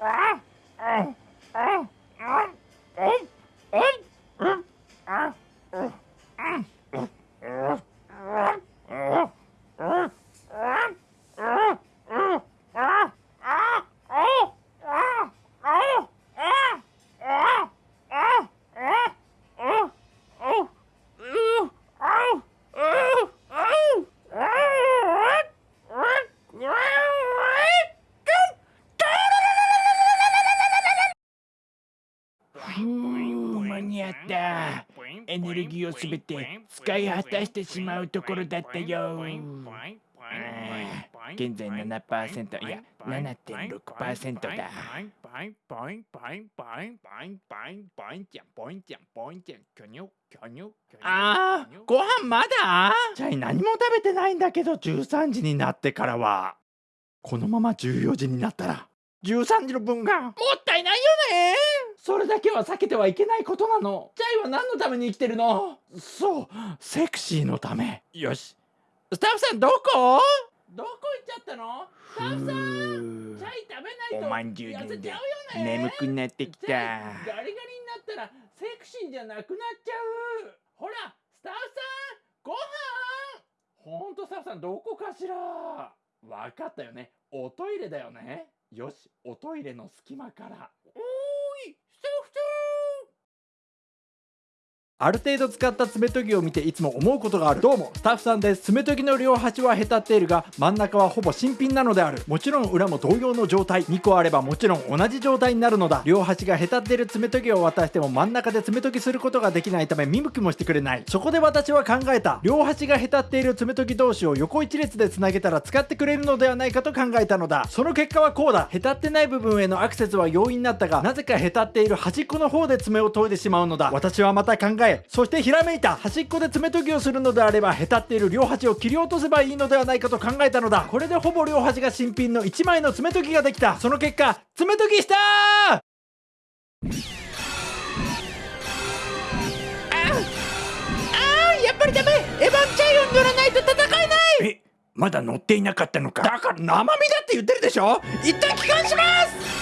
間った。エネルギーをすべて使い果たしてしまうところだったよ。現在7%いや7.6%だ。あーご飯まだ？チャイ何も食べてないんだけど13時になってからは。このまま14時になったら13時の分がもったいないよねそれだけは避けてはいけないことなの。チャイは何のために生きてるの？そうセクシーのため。よし。スタッフさんどこ？どこ行っちゃったの？スタッフさんチャイ食べないとおまんじゅうで眠くなってきた。ガリガリになったらセクシーじゃなくなっちゃう。ほらスタッフさんご飯！ほんとスタッフさんどこかしら？わかったよね。おトイレだよね。よしおトイレの隙間から。おーいスタッフさんある程度使った爪研ぎを見ていつも思うことがある。どうもスタッフさんです。爪研ぎの両端はへたっているが真ん中はほぼ新品なのである。もちろん裏も同様の状態。2個あればもちろん同じ状態になるのだ。両端がへたっている爪研ぎを渡しても真ん中で爪研ぎすることができないため見向きもしてくれない。そこで私は考えた。両端がへたっている爪研ぎ同士を横一列でつなげたら使ってくれるのではないかと考えたのだ。その結果はこうだ。へたってない部分へのアクセスは容易になったがなぜかへたっている端っこの方で爪を研いでしまうのだ。私はまた考えそしてひらめいた端っこで爪研ぎをするのであればへたっている両端を切り落とせばいいのではないかと考えたのだ。これでほぼ両端が新品の1枚の爪研ぎができた。その結果爪研ぎしたー!やっぱりダメ！エヴァンチャイを乗らないと戦えない！えまだ乗っていなかったのか。だから生身だって言ってるでしょ！一旦帰還します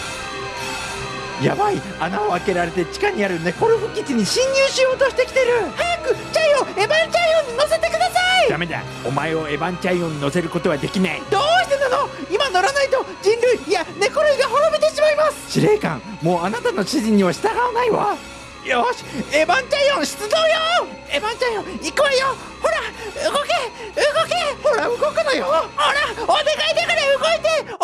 やばい穴を開けられて地下にあるネコルフ基地に侵入しようとしてきてる。早くチャイをエヴァンチャイオンに乗せてください。ダメだお前をエヴァンチャイオンに乗せることはできない。どうしてなの？今乗らないと人類いや猫類が滅びてしまいます。司令官もうあなたの指示には従わないわ。よしエヴァンチャイオン出動よ。エヴァンチャイオン行くわよ。ほら動け動け。ほら動くのよ。ほらお願いだから動いて